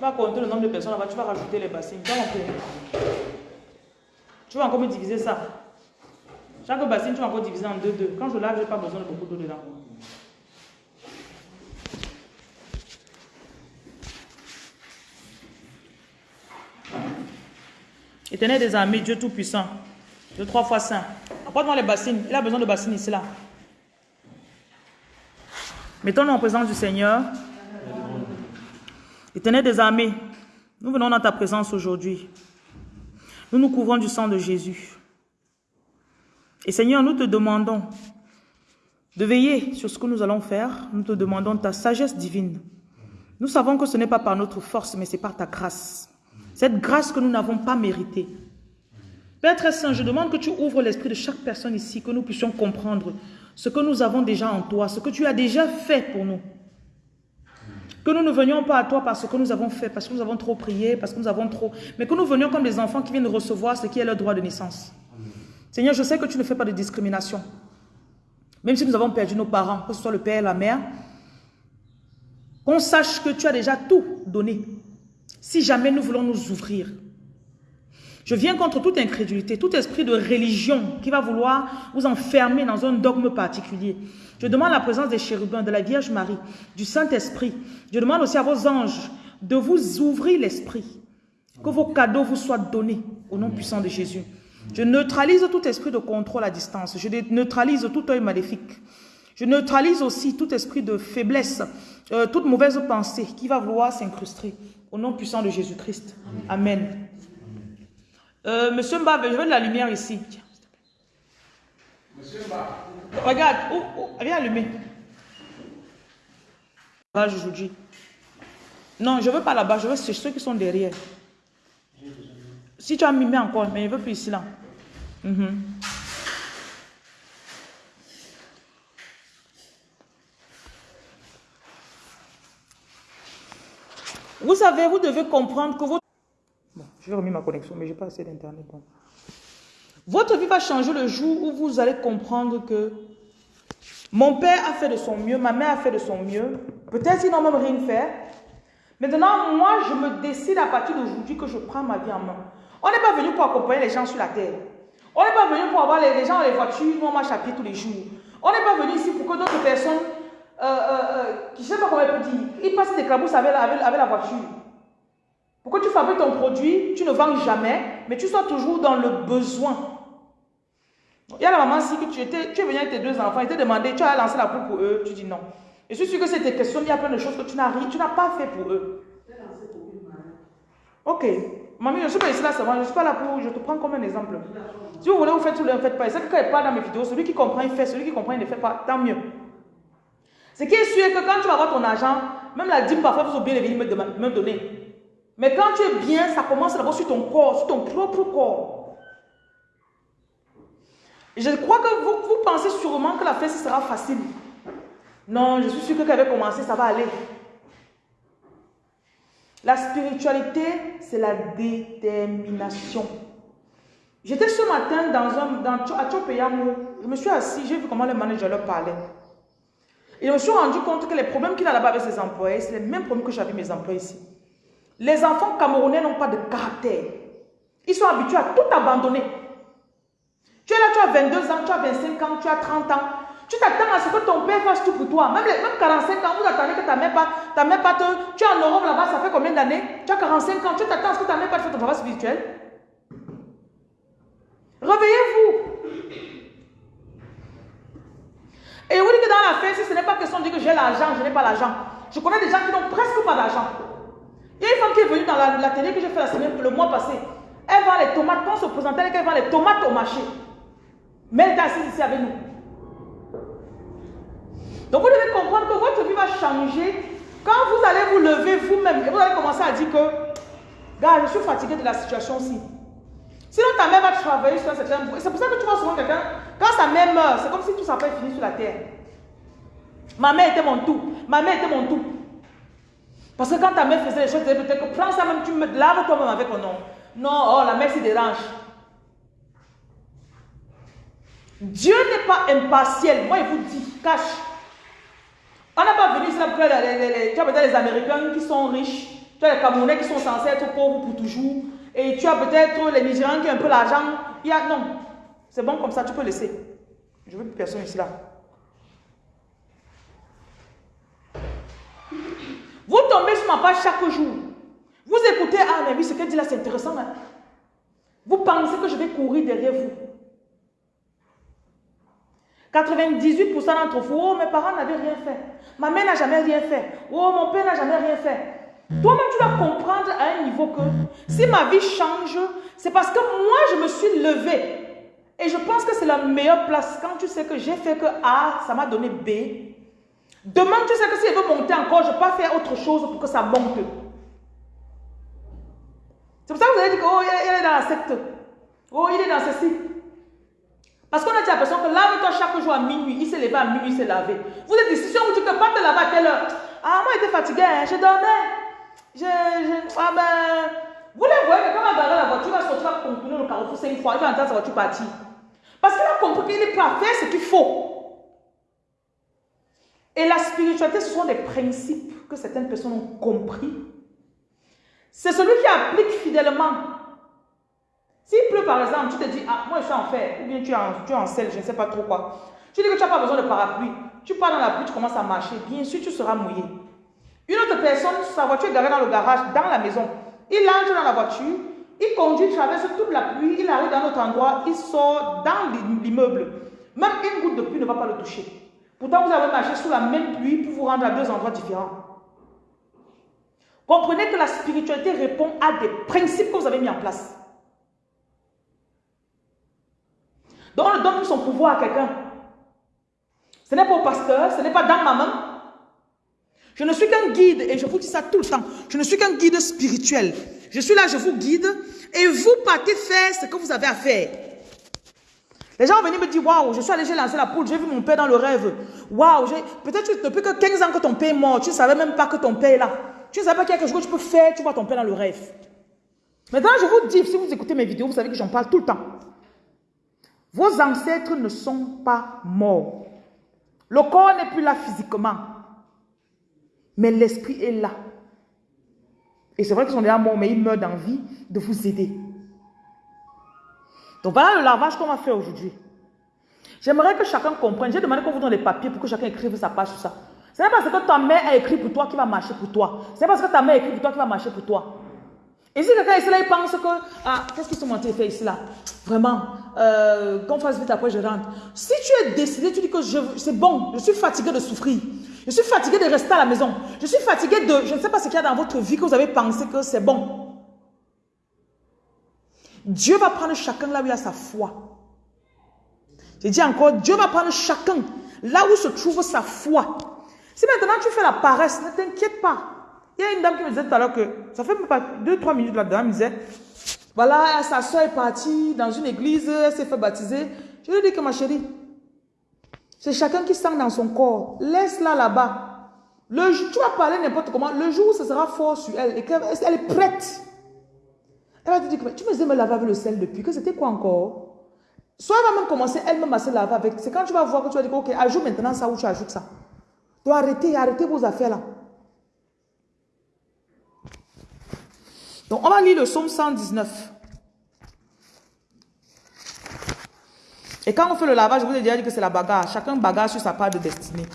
Tu vas compter le nombre de personnes là-bas, tu vas rajouter les bassines. Tu vas. Tu vas encore me diviser ça. Chaque bassine, tu vas encore diviser en deux, deux. Quand je lave, je n'ai pas besoin de beaucoup d'eau dedans. Éternel des armées, Dieu Tout-Puissant, Dieu trois fois saint. Apporte-moi les bassines. Il a besoin de bassines ici, là. Mettons-nous en présence du Seigneur. Éternel des armées, nous venons dans ta présence aujourd'hui. Nous nous couvrons du sang de Jésus. Et Seigneur, nous te demandons de veiller sur ce que nous allons faire. Nous te demandons ta sagesse divine. Nous savons que ce n'est pas par notre force, mais c'est par ta grâce. Cette grâce que nous n'avons pas méritée. Père très saint, je demande que tu ouvres l'esprit de chaque personne ici, que nous puissions comprendre ce que nous avons déjà en toi, ce que tu as déjà fait pour nous. Que nous ne venions pas à toi parce que nous avons fait, parce que nous avons trop prié, parce que nous avons trop... Mais que nous venions comme des enfants qui viennent recevoir ce qui est leur droit de naissance. Seigneur, je sais que tu ne fais pas de discrimination. Même si nous avons perdu nos parents, que ce soit le père et la mère, qu'on sache que tu as déjà tout donné. Si jamais nous voulons nous ouvrir. Je viens contre toute incrédulité, tout esprit de religion qui va vouloir vous enfermer dans un dogme particulier. Je demande la présence des chérubins, de la Vierge Marie, du Saint-Esprit. Je demande aussi à vos anges de vous ouvrir l'esprit. Que vos cadeaux vous soient donnés au nom puissant de Jésus. Je neutralise tout esprit de contrôle à distance. Je neutralise tout œil maléfique. Je neutralise aussi tout esprit de faiblesse, euh, toute mauvaise pensée qui va vouloir s'incruster. Au nom puissant de Jésus-Christ. Amen. Euh, monsieur Mba, je veux de la lumière ici. Monsieur Mba. Regarde, viens allumer. Là, aujourd'hui. Non, je veux pas là-bas, je veux ceux qui sont derrière. Si tu as mimé encore, mais je veux plus ici là. Mhm. Vous savez, vous devez comprendre que votre... Remettre ma connexion, mais je pas assez d'internet. Votre vie va changer le jour où vous allez comprendre que mon père a fait de son mieux, ma mère a fait de son mieux. Peut-être qu'ils n'ont même rien fait. Maintenant, moi, je me décide à partir d'aujourd'hui que je prends ma vie en main. On n'est pas venu pour accompagner les gens sur la terre. On n'est pas venu pour avoir les, gens dans les voitures, nous on marche à pied tous les jours. On n'est pas venu ici pour que d'autres personnes, euh, euh, euh je ne sais pas comment elle peut dire, ils passent des clabousses avec la voiture. Pour que tu fabriques ton produit, tu ne vends jamais, mais tu sois toujours dans le besoin? Il y a la maman ici que tu es venu avec tes deux enfants, ils te demandé, tu as lancé la poule pour eux, tu dis non. Et je suis sûr que c'était question, il y a plein de choses que tu n'as tu n'as pas fait pour eux. Ok. Mamie, je ne suis pas ici là seulement, je ne suis pas là pour, je te prends comme un exemple. Si vous voulez, vous faites, vous ne faites pas. C'est que quand il parle dans mes vidéos, celui qui comprend, il fait, celui qui comprend, il ne fait pas, tant mieux. Ce qui est sûr que quand tu vas avoir ton argent, même la dîme, parfois, vous oubliez venir me, me donner. Mais quand tu es bien, ça commence d'abord sur ton corps, sur ton propre corps. Je crois que vous, pensez sûrement que la fête sera facile. Non, je suis sûr que quand elle va commencer, ça va aller. La spiritualité, c'est la détermination. J'étais ce matin dans un, à Chopeyamou, je me suis assis, j'ai vu comment le manager leur parlait. Et je me suis rendu compte que les problèmes qu'il a là-bas avec ses employés, c'est les mêmes problèmes que j'avais mes employés ici. Les enfants camerounais n'ont pas de caractère. Ils sont habitués à tout abandonner. Tu es là, tu as 22 ans, tu as 25 ans, tu as 30 ans. Tu t'attends à ce que ton père fasse tout pour toi. Même, même 45 ans, vous attendez que ta mère pas, ta mère pas te... Tu es en Europe là-bas, ça fait combien d'années? Tu as 45 ans, tu t'attends à ce que ta mère pas te fasse ton travail spirituel. Réveillez-vous. Et vous dites que dans la fin, si ce n'est pas question de dire que j'ai l'argent, je n'ai pas l'argent. Je connais des gens qui n'ont presque pas d'argent. Il y a une femme qui est venue dans la, télé que j'ai fait la semaine, le mois passé. Elle vend les tomates. Quand on se présentait, elle vend les tomates au marché. Mais elle est assise ici avec nous. Donc vous devez comprendre que votre vie va changer quand vous allez vous lever vous-même et vous allez commencer à dire que, gars, je suis fatigué de la situation aussi. Sinon ta mère va travailler sur un certain C'est pour ça que tu vois souvent quelqu'un, quand sa mère meurt, c'est comme si tout ça peut finir sur la terre. Ma mère était mon tout. Ma mère était mon tout. Parce que quand ta mère faisait les choses, peut-être que prends ça même, tu me laves toi-même avec mon nom. Non, oh, la mère s'y dérange. Dieu n'est pas impartiel. Moi, il vous dit, cache. On n'a pas venu ici pour les, les, les, les Américains qui sont riches, Tu as les Camerounais qui sont censés être pauvres pour toujours. Et tu as peut-être les Nigériens qui ont un peu l'argent. Il y a, non, c'est bon comme ça, tu peux laisser. Je veux plus personne ici là. Vous tombez sur ma page chaque jour. Vous écoutez, ah mais oui, ce qu'elle dit là, c'est intéressant. Hein. Vous pensez que je vais courir derrière vous. 98% d'entre vous, oh, mes parents n'avaient rien fait. Ma mère n'a jamais rien fait. Oh, mon père n'a jamais rien fait. Toi-même, tu dois comprendre à un niveau que si ma vie change, c'est parce que moi, je me suis levée. Et je pense que c'est la meilleure place quand tu sais que j'ai fait que A, ça m'a donné B. Demain, tu sais que si elle veut monter encore, je ne vais pas faire autre chose pour que ça monte. C'est pour ça que vous avez dit que, oh, il est dans la secte. Oh, il est dans ceci. Parce qu'on a dit l'impression que lave-toi chaque jour à minuit. Il s'est levé à minuit, il s'est lavé. Vous êtes ici, si on vous dit que pas te laver à quelle heure? Ah, moi, j'étais fatigué, hein, je dormais. Je, ah ben, vous les voyez que quand on va garder la voiture, va sortir, va contourner le carrefour cinq fois, il va entendre sa voiture partir. Parce qu'il a compris qu'il est prêt à faire ce qu'il faut. Et la spiritualité, ce sont des principes que certaines personnes ont compris. C'est celui qui applique fidèlement. S'il pleut par exemple, tu te dis, ah, moi je suis en fer, ou bien tu es en, tu es en sel, je ne sais pas trop quoi. Tu dis que tu n'as pas besoin de parapluie. Tu pars dans la pluie, tu commences à marcher. Bien sûr, tu seras mouillé. Une autre personne, sa voiture est garée dans le garage, dans la maison. Il entre dans la voiture, il conduit, traverse toute la pluie, il arrive dans un autre endroit, il sort dans l'immeuble. Même une goutte de pluie ne va pas le toucher. Pourtant, vous avez marché sous la même pluie pour vous rendre à deux endroits différents. Comprenez que la spiritualité répond à des principes que vous avez mis en place. Donc, on donne son pouvoir à quelqu'un. Ce n'est pas au pasteur, ce n'est pas dans ma main. Je ne suis qu'un guide, et je vous dis ça tout le temps. Je ne suis qu'un guide spirituel. Je suis là, je vous guide, et vous partez faire ce que vous avez à faire. Les gens venir me dire, waouh, je suis allé, j'ai lancé la poule, j'ai vu mon père dans le rêve. Waouh, peut-être depuis que 15 ans que ton père est mort, tu ne savais même pas que ton père est là. Tu ne savais pas qu'il y a quelque chose que tu peux faire, tu vois ton père dans le rêve. Maintenant, je vous dis, si vous écoutez mes vidéos, vous savez que j'en parle tout le temps. Vos ancêtres ne sont pas morts. Le corps n'est plus là physiquement. Mais l'esprit est là. Et c'est vrai qu'ils sont déjà morts, mais ils meurent d'envie de vous aider. Donc voilà le lavage qu'on va faire aujourd'hui. J'aimerais que chacun comprenne. J'ai demandé qu'on vous donne les papiers pour que chacun écrive sa page sur ça. Ce n'est pas parce que ta mère a écrit pour toi qui va marcher pour toi. Ce n'est pas parce que ta mère a écrit pour toi qui va marcher pour toi. Et si quelqu'un ici là, il pense que, ah, qu'est-ce qu'ils sont montés faire ici là? Vraiment, euh, qu'on fasse vite après je rentre. Si tu es décidé, tu dis que c'est bon, je suis fatigué de souffrir. Je suis fatigué de rester à la maison. Je suis fatigué de, je ne sais pas ce qu'il y a dans votre vie que vous avez pensé que c'est bon. Dieu va prendre chacun là où il a sa foi. Je dis encore, Dieu va prendre chacun là où se trouve sa foi. Si maintenant tu fais la paresse, ne t'inquiète pas. Il y a une dame qui me disait tout à l'heure que, ça fait même pas 2-3 minutes, la dame me disait, voilà, sa soeur est partie dans une église, elle s'est fait baptiser. Je lui dit que ma chérie, c'est chacun qui sent dans son corps. Laisse-la là-bas. Tu vas parler n'importe comment. Le jour où ce sera fort sur elle et qu'elle elle est prête, elle va te dire que tu me disais me laver avec le sel depuis, que c'était quoi encore? Soit elle va même commencer elle-même à se laver avec. C'est quand tu vas voir que tu vas dire, ok, ajoute maintenant ça ou tu ajoutes ça. Tu dois arrêter, arrêter vos affaires là. Donc, on va lire le psaume 119. Et quand on fait le lavage, je vous ai déjà dit que c'est la bagarre. Chacun bagarre sur sa part de destinée.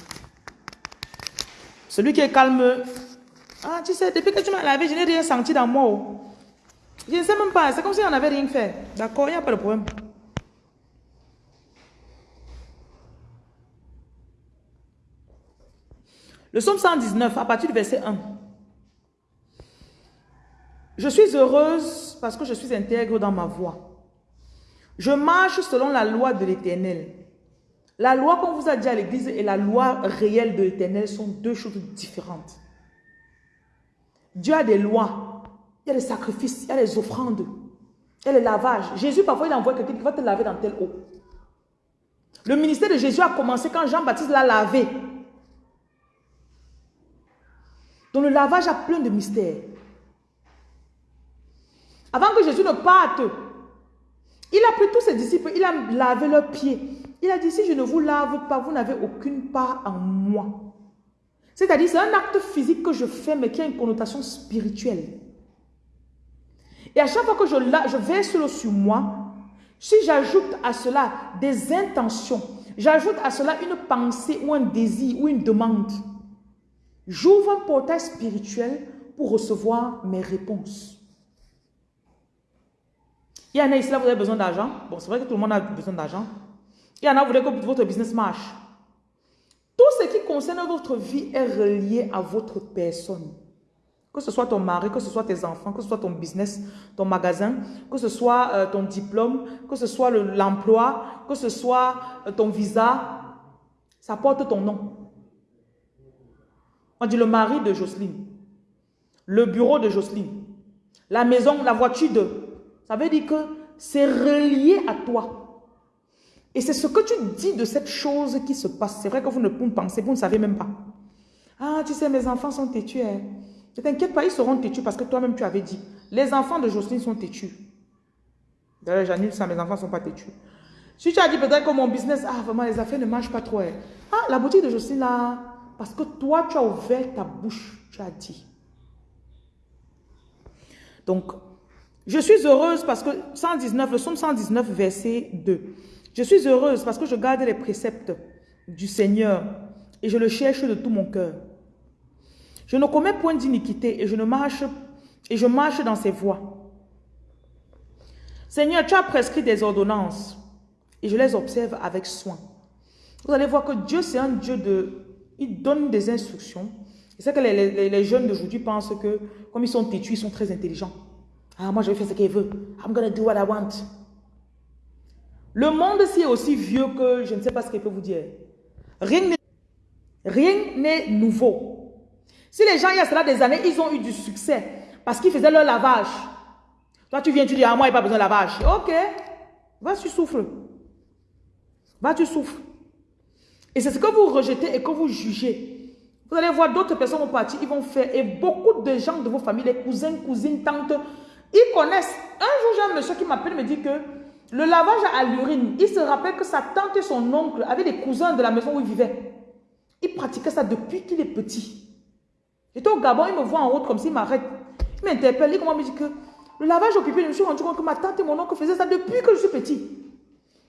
Celui qui est calme, ah, tu sais, depuis que tu m'as lavé, je n'ai rien senti dans moi. Je ne sais même pas, c'est comme si on n'avait rien fait. D'accord, il n'y a pas de problème. Le psaume 119, à partir du verset 1. Je suis heureuse parce que je suis intègre dans ma voie. Je marche selon la loi de l'éternel. La loi qu'on vous a dit à l'église et la loi réelle de l'éternel sont deux choses différentes. Dieu a des lois. Il y a des sacrifices, il y a des offrandes, il y a les lavages. Jésus, parfois, il envoie quelqu'un qui va te laver dans telle eau. Le ministère de Jésus a commencé quand Jean-Baptiste l'a lavé. Donc le lavage a plein de mystères. Avant que Jésus ne parte, il a pris tous ses disciples, il a lavé leurs pieds. Il a dit, si je ne vous lave pas, vous n'avez aucune part en moi. C'est-à-dire, c'est un acte physique que je fais, mais qui a une connotation spirituelle. Et à chaque fois que je, je verse l'eau sur moi, si j'ajoute à cela des intentions, j'ajoute à cela une pensée ou un désir ou une demande, j'ouvre un portail spirituel pour recevoir mes réponses. Il y en a ici, là, vous avez besoin d'argent. Bon, c'est vrai que tout le monde a besoin d'argent. Il y en a, vous voulez que votre business marche. Tout ce qui concerne votre vie est relié à votre personne. Que ce soit ton mari, que ce soit tes enfants, que ce soit ton business, ton magasin, que ce soit euh, ton diplôme, que ce soit l'emploi, que ce soit euh, ton visa, ça porte ton nom. On dit le mari de Jocelyne, le bureau de Jocelyne, la maison, la voiture de... Ça veut dire que c'est relié à toi. Et c'est ce que tu dis de cette chose qui se passe. C'est vrai que vous ne pensez, vous ne savez même pas. Ah, tu sais, mes enfants sont têtus. Ne t'inquiète pas, ils seront têtus parce que toi-même tu avais dit. Les enfants de Jocelyne sont têtus. D'ailleurs, j'annule ça, mes enfants ne sont pas têtus. Si tu as dit peut-être que mon business, ah vraiment, les affaires ne marchent pas trop. Hein. Ah, la boutique de Jocelyne là, parce que toi, tu as ouvert ta bouche, tu as dit. Donc, je suis heureuse parce que 119, le psaume 119, verset 2. Je suis heureuse parce que je garde les préceptes du Seigneur et je le cherche de tout mon cœur. Je ne commets point d'iniquité et je marche dans ses voies. Seigneur, tu as prescrit des ordonnances et je les observe avec soin. Vous allez voir que Dieu, c'est un Dieu de... Il donne des instructions. C'est que les, les, jeunes d'aujourd'hui pensent que, comme ils sont têtus, ils sont très intelligents. Ah, moi, je vais faire ce qu'il veut. I'm to do what I want. Le monde, si est aussi vieux que je ne sais pas ce qu'il peut vous dire. Rien n'est nouveau. Si les gens, il y a cela des années, ils ont eu du succès parce qu'ils faisaient leur lavage. Toi, tu viens, tu dis, ah, moi, il n'y a pas besoin de lavage. Ok, va, tu souffres. Va, tu souffres. Et c'est ce que vous rejetez et que vous jugez. Vous allez voir d'autres personnes vont partir, ils vont faire. Et beaucoup de gens de vos familles, les cousins, cousines, tantes, ils connaissent. Un jour, j'ai un monsieur qui m'appelle me dit que le lavage à l'urine, il se rappelle que sa tante et son oncle avaient des cousins de la maison où il vivait. Il pratiquait ça depuis qu'il est petit. J'étais au Gabon, il me voit en route comme s'il m'arrête. Il m'interpelle, il me dire que le lavage au pipi, je me suis rendu compte que ma tante et mon oncle faisaient ça depuis que je suis petit.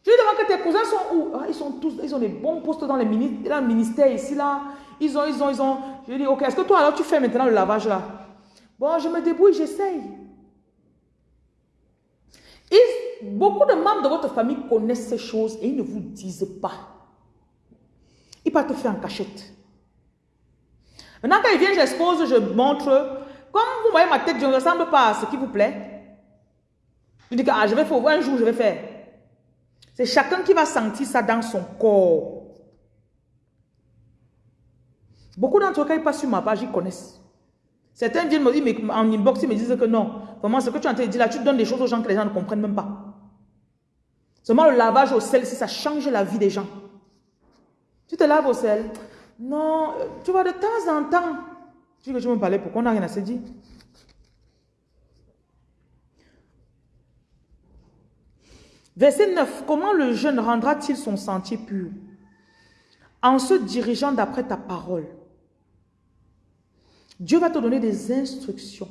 Je lui demande que tes cousins sont où? Ah, Ils sont tous, ils ont des bons postes dans, les le ministère ici, là. Ils ont, ils ont, ils ont. Je lui dis, ok, est-ce que toi alors tu fais maintenant le lavage là? Bon, je me débrouille, j'essaye. Beaucoup de membres de votre famille connaissent ces choses et ils ne vous disent pas. Ils partent te faire en cachette. Maintenant, quand il vient, j'expose, je montre. Comme vous voyez ma tête, je ne ressemble pas à ce qui vous plaît. Je dis que ah, je vais faire, un jour, je vais faire. C'est chacun qui va sentir ça dans son corps. Beaucoup d'entre eux, quand ils passent sur ma page, ils connaissent. Certains viennent me dire, en inbox, ils me disent que non. Vraiment, ce que tu es en dire là, tu donnes des choses aux gens que les gens ne comprennent même pas. Seulement le lavage au sel, ça change la vie des gens. Tu te laves au sel, non, tu vois, de temps en temps, tu veux que je me parlais, pourquoi on n'a rien à se dire? Verset 9. Comment le jeune rendra-t-il son sentier pur? En se dirigeant d'après ta parole. Dieu va te donner des instructions.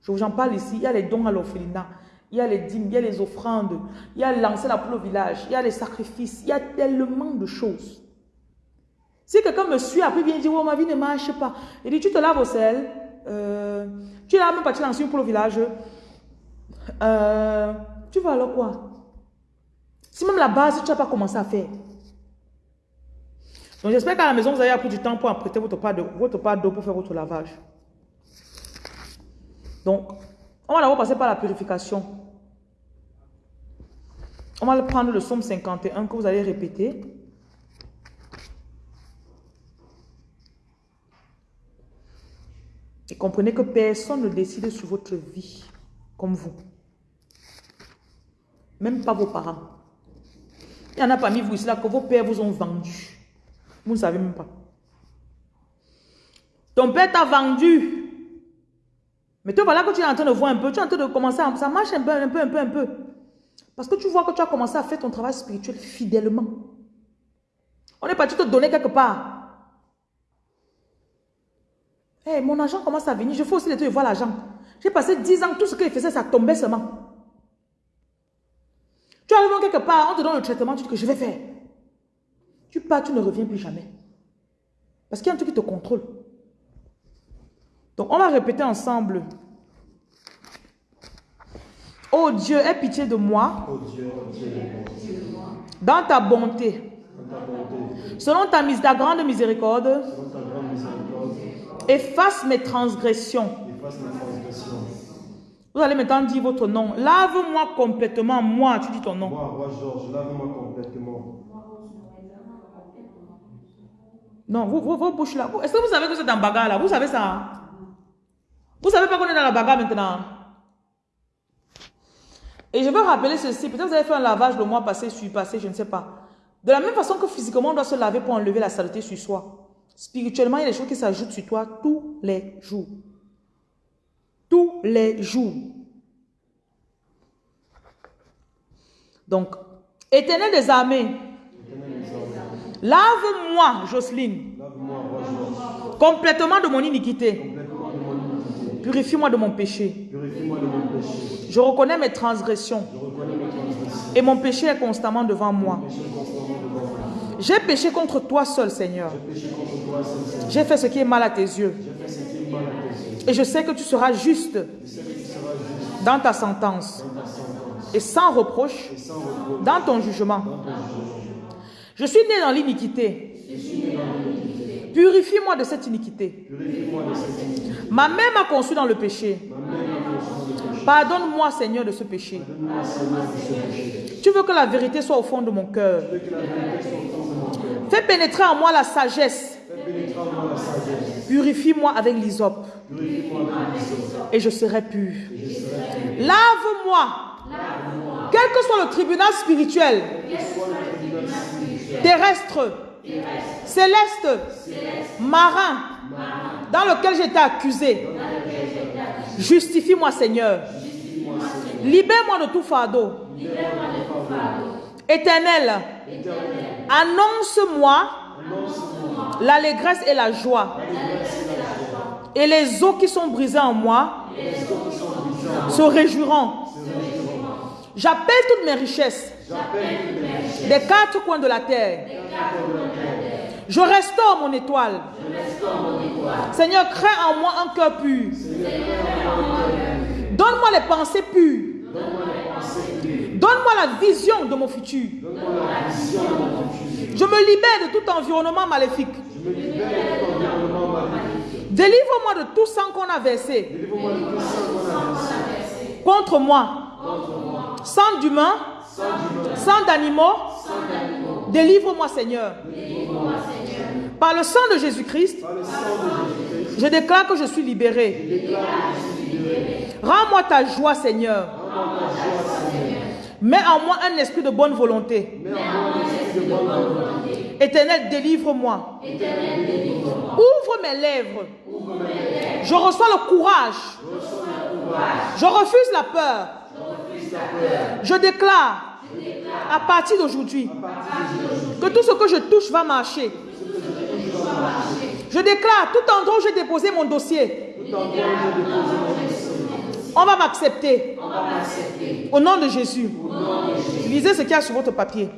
Je vous en parle ici. Il y a les dons à l'orphelinat. Il y a les dîmes, il y a les offrandes. Il y a lancer la poule au village. Il y a les sacrifices. Il y a tellement de choses. Si quelqu'un me suit, après vient dire, oh, ma vie ne marche pas. Il dit, tu te laves au sel, euh, tu n'as même pas tu lances pour le village. Euh, tu vas alors quoi? Si même la base, tu n'as pas commencé à faire. Donc j'espère qu'à la maison, vous avez appris du temps pour apprêter votre part d'eau pour faire votre lavage. Donc, on va d'abord passer par la purification. On va prendre le psaume 51 que vous allez répéter. Comprenez que personne ne décide sur votre vie comme vous. Même pas vos parents. Il y en a parmi vous ici là que vos pères vous ont vendu. Vous ne savez même pas. Ton père t'a vendu. Mais toi, voilà que tu es en train de voir un peu, tu es en train de commencer à... Ça marche un peu, un peu, un peu, un peu. Parce que tu vois que tu as commencé à faire ton travail spirituel fidèlement. On est parti te donner quelque part. Hey, mon argent commence à venir. Je fais aussi les trucs, je vois l'argent. J'ai passé 10 ans, tout ce qu'il faisait, ça tombait seulement. Tu arrives quelque part, on te donne le traitement, tu dis que je vais faire. Tu pars, tu ne reviens plus jamais. Parce qu'il y a un truc qui te contrôle. Donc, on va répéter ensemble. Oh Dieu, aie pitié de moi. Oh Dieu. Dans ta bonté. Dans ta bonté. Selon ta, mis- ta grande miséricorde. Selon ta grande miséricorde. Efface mes transgressions. Efface mes transgressions. Vous allez maintenant dire votre nom. Lave-moi complètement. Moi, tu dis ton nom. Moi, Georges, lave-moi complètement. Non, vous, vos, vos bouches là. Est-ce que vous savez que vous êtes en bagarre là? Vous savez ça? Vous savez pas qu'on est dans la bagarre maintenant? Et je veux rappeler ceci. Peut-être vous avez fait un lavage le mois passé, celui passé, je ne sais pas. De la même façon que physiquement on doit se laver pour enlever la saleté sur soi. Spirituellement, il y a des choses qui s'ajoutent sur toi tous les jours. Tous les jours. Donc, éternel des armées, lave-moi, Jocelyne, Georges, complètement de mon iniquité. Purifie-moi de mon péché. Je reconnais mes transgressions et mon péché est constamment devant moi. J'ai. Péché contre toi, seul Seigneur. J'ai fait ce qui est mal à tes yeux. Et je sais que tu seras juste dans ta sentence et sans reproche dans ton jugement. Je suis né dans l'iniquité. Purifie-moi de cette iniquité. Ma mère m'a conçu dans le péché. Pardonne-moi, Seigneur, de ce péché. Tu veux. Que la vérité soit au fond de mon cœur. Fais pénétrer en moi la sagesse. Purifie-moi avec l'hysope. Et je serai pur. Lave-moi. Quel que soit le tribunal spirituel, Que soit le tribunal spirituel, terrestre, céleste, marin, dans lequel j'étais accusé. Justifie-moi, Seigneur. Libère-moi de tout fardeau. Éternel, annonce-moi l'allégresse et la joie. Et les eaux qui sont brisées en moi se réjouiront. J'appelle toutes mes richesses des quatre coins de la terre. Je restaure mon étoile. Seigneur, crée en moi un cœur pur. Donne-moi les pensées pures. Donne-moi la vision de mon futur. Je me libère de tout environnement maléfique. Délivre-moi de tout sang qu'on a versé contre moi. Sang d'humains, sang d'animaux. Délivre-moi, Seigneur. Par le sang de Jésus-Christ, je déclare que je suis libéré. Rends-moi ta joie, Seigneur. Mets en moi un esprit de bonne volonté. mets en moi Éternel, délivre-moi. Ouvre mes lèvres. Je reçois le courage. Je refuse la peur. Je déclare à partir d'aujourd'hui que tout ce que je touche va marcher. Je déclare Tout endroit où j'ai déposé mon dossier, on va m'accepter. Au nom de Jésus. Lisez ce qu'il y a sur votre papier.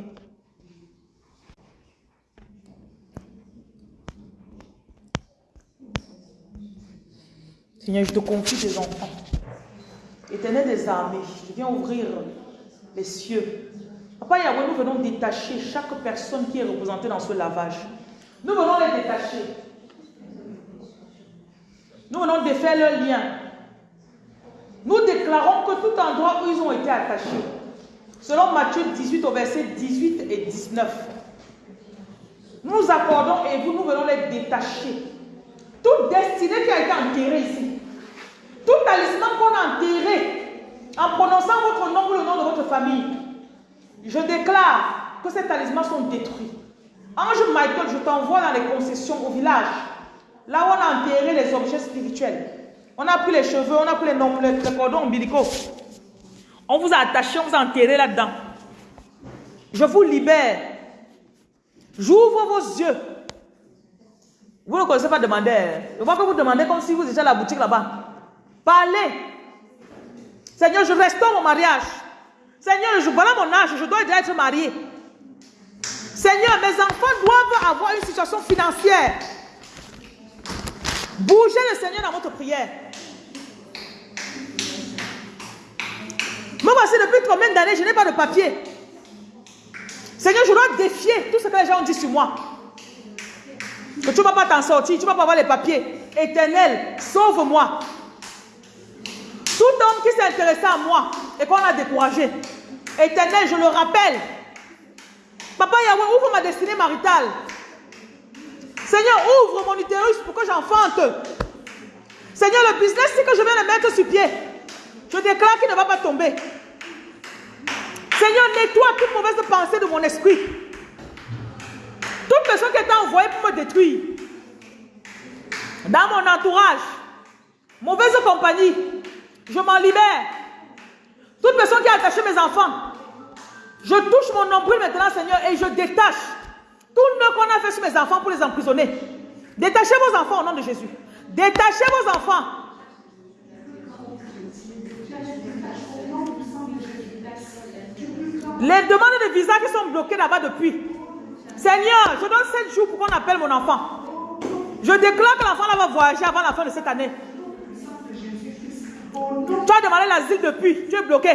Seigneur, je te confie tes enfants. Éternel des armées, je viens ouvrir les cieux. Papa Yahweh, nous venons détacher chaque personne qui est représentée dans ce lavage. Nous venons les détacher. Nous venons défaire leurs liens. Nous déclarons que tout endroit où ils ont été attachés, selon Matthieu 18 au verset 18 et 19, nous nous accordons et vous, nous venons les détacher. Toute destinée qui a été enterrée ici, tout talisman qu'on a enterré en prononçant votre nom ou le nom de votre famille, je déclare que ces talismans sont détruits. Ange Michael, je t'envoie dans les concessions au village, là où on a enterré les objets spirituels. On a pris les cheveux, on a pris les, noms, les, cordons ombilicaux. On vous a attaché, on vous a enterré là-dedans. Je vous libère. J'ouvre vos yeux. Vous ne connaissez pas demander. Je vois que vous demandez comme si vous étiez à la boutique là-bas. Parlez. Seigneur, je restaure mon mariage. Seigneur, je, voilà mon âge, je dois être marié. Seigneur, mes enfants doivent avoir une situation financière. Bougez le Seigneur dans votre prière. Moi, voici depuis combien d'années, je n'ai pas de papier. Seigneur, je dois défier tout ce que les gens ont dit sur moi. Que tu ne vas pas t'en sortir, tu ne vas pas avoir les papiers. Éternel, sauve-moi. Tout homme qui s'est intéressé à moi et qu'on a découragé. Éternel, je le rappelle. Papa Yahweh, ouvre ma destinée maritale. Seigneur, ouvre mon utérus pour que j'enfante. Seigneur, le business que je viens de mettre sur pied, je déclare qu'il ne va pas tomber. Seigneur, nettoie toute mauvaise pensée de mon esprit. Toute personne qui est envoyée pour me détruire. Dans mon entourage. Mauvaise compagnie. Je m'en libère. Toute personne qui a attaché mes enfants. Je touche mon nombril maintenant, Seigneur, et je détache tout nœud qu'on a fait sur mes enfants pour les emprisonner. Détachez vos enfants au nom de Jésus. Détachez vos enfants. Les demandes de visa qui sont bloquées là-bas depuis. Seigneur, je donne 7 jours pour qu'on appelle mon enfant. Je déclare que l'enfant va voyager avant la fin de cette année. Tu as demandé l'asile depuis, tu es bloqué.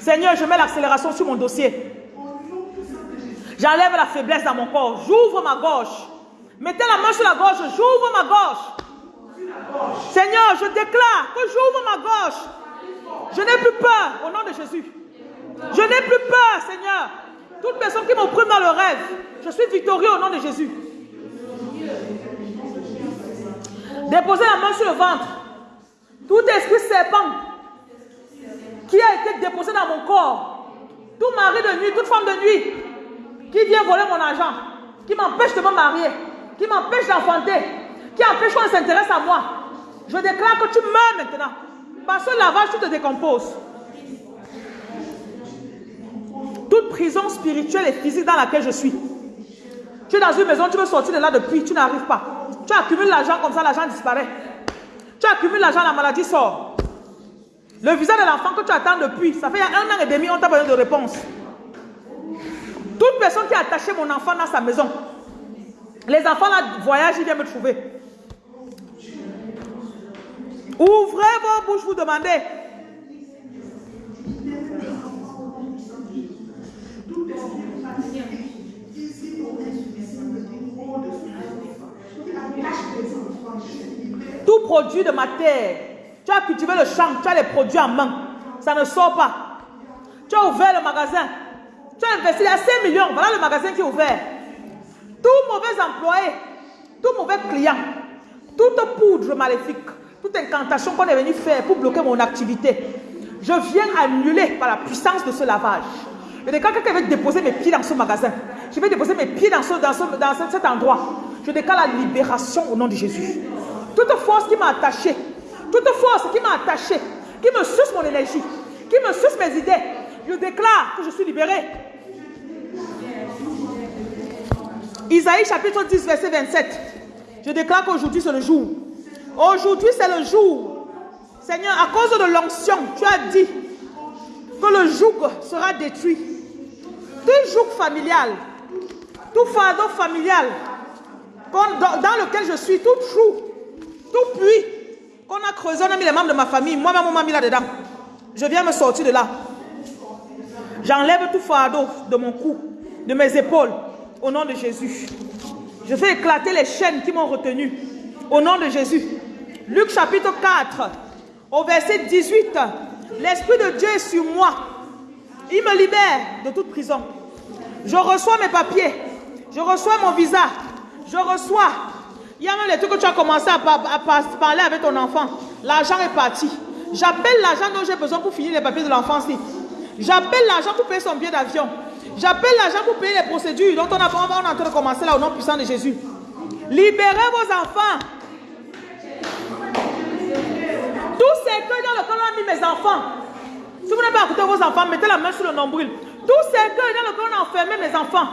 Seigneur, je mets l'accélération sur mon dossier. J'enlève la faiblesse dans mon corps. J'ouvre ma gorge. Mettez la main sur la gorge. J'ouvre ma gorge. Seigneur, je déclare que j'ouvre ma gorge. Je n'ai plus peur au nom de Jésus. Je n'ai plus peur, Seigneur. Toute personne qui m'opprime dans le rêve, je suis victorieux au nom de Jésus. Déposez la main sur le ventre. Tout esprit serpent qui a été déposé dans mon corps, tout mari de nuit, toute femme de nuit, qui vient voler mon argent, qui m'empêche de me marier, qui m'empêche d'enfanter, qui empêche qu'on s'intéresse à moi. Je déclare que tu meurs maintenant. Par ce lavage, tu te décomposes. Toute prison spirituelle et physique dans laquelle je suis. Tu es dans une maison, tu veux sortir de là depuis, tu n'arrives pas. Tu accumules l'argent comme ça, l'argent disparaît. Tu accumules l'argent, la maladie sort. Le visa de l'enfant que tu attends depuis, ça fait un an et demi, on t'a besoin de réponse. Toute personne qui a attaché mon enfant dans sa maison, les enfants là voyagent, ils viennent me trouver. Ouvrez vos bouches, vous demandez. Tout produit de ma terre. Tu as cultivé le champ, tu as les produits en main. Ça ne sort pas. Tu as ouvert le magasin. Tu as investi à 5 millions. Voilà le magasin qui est ouvert. Tout mauvais employé, tout mauvais client, toute poudre maléfique, toute incantation qu'on est venu faire pour bloquer mon activité, je viens annuler par la puissance de ce lavage. Et quand quelqu'un veut déposer mes pieds dans ce magasin, je vais déposer mes pieds dans, ce, dans, ce, dans ce- cet endroit. Je déclare la libération au nom de Jésus. Toute force qui m'a attaché, toute force qui m'a attaché, qui me suce mon énergie, qui me suce mes idées, je déclare que je suis libéré. Isaïe chapitre 10, verset 27. Je déclare qu'aujourd'hui c'est le jour. Aujourd'hui c'est le jour. Seigneur, à cause de l'onction, tu as dit que le joug sera détruit. Tout joug familial, tout fardeau familial dans, lequel je suis, tout trou, tout puits qu'on a creusé, on a mis les membres de ma famille, moi-même on m'a mis là-dedans. Je viens me sortir de là. J'enlève tout fardeau de mon cou, de mes épaules, au nom de Jésus. Je fais éclater les chaînes qui m'ont retenu, au nom de Jésus. Luc chapitre 4, au verset 18. L'Esprit de Dieu est sur moi. Il me libère de toute prison. Je reçois mes papiers. Je reçois mon visa. Je reçois. Il y a même les trucs que tu as commencé à, par- à par- parler avec ton enfant. L'argent est parti. J'appelle l'argent dont j'ai besoin pour finir les papiers de l'enfant-ci. J'appelle l'argent pour payer son billet d'avion. J'appelle l'argent pour payer les procédures dont on, a, on en train de commencer là au nom puissant de Jésus. Libérez vos enfants. Tout cercueil dans lequel on a mis mes enfants. Si vous n'avez pas écouté vos enfants, mettez la main sur le nombril. Tout cercueil dans lequel on a enfermé mes enfants,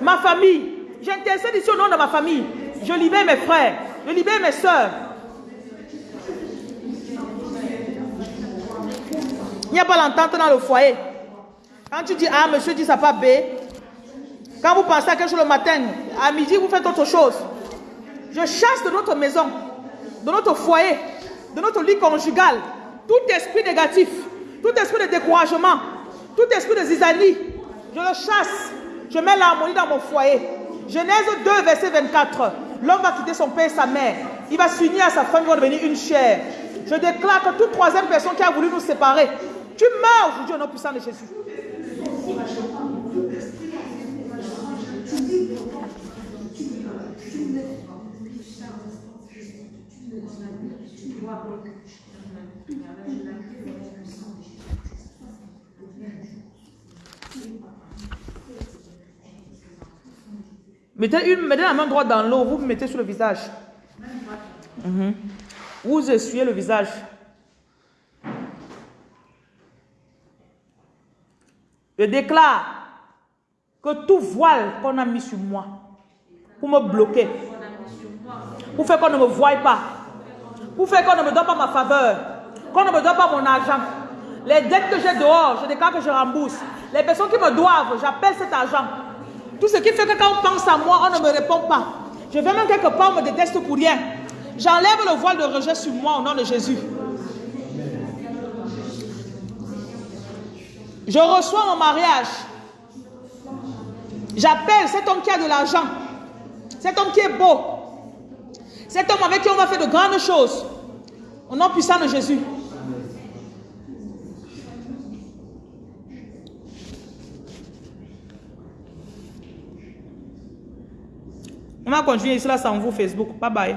ma famille, J'intercède ici au nom de ma famille. Je libère mes frères. Je libère mes soeurs. Il n'y a pas l'entente dans le foyer. Quand tu dis A, monsieur dit ça pas B. Quand vous pensez à quelque chose le matin, à midi, vous faites autre chose. Je chasse de notre maison, de notre foyer, de notre lit conjugal, tout esprit négatif, tout esprit de découragement, tout esprit de zizanie. Je le chasse. Je mets l'harmonie dans mon foyer. Genèse 2, verset 24. L'homme va quitter son père et sa mère. Il va s'unir à sa femme, ils vont devenir une chair. Je déclare que toute troisième personne qui a voulu nous séparer, tu meurs aujourd'hui au nom puissant de Jésus. Mettez, une, mettez la main droite dans l'eau, vous mettez sur le visage. Mhm. Vous essuyez le visage. Je déclare que tout voile qu'on a mis sur moi pour me bloquer, pour faire qu'on ne me voie pas, pour faire qu'on ne me donne pas ma faveur, qu'on ne me donne pas mon argent, les dettes que j'ai dehors, je déclare que je rembourse. Les personnes qui me doivent, j'appelle cet argent. Tout ce qui fait que quand on pense à moi, on ne me répond pas. Je vais même quelque part, on me déteste pour rien. J'enlève le voile de rejet sur moi au nom de Jésus. Je reçois mon mariage. J'appelle cet homme qui a de l'argent. Cet homme qui est beau. Cet homme avec qui on va faire de grandes choses. Au nom puissant de Jésus. On va continuer cela sans vous Facebook. Bye bye.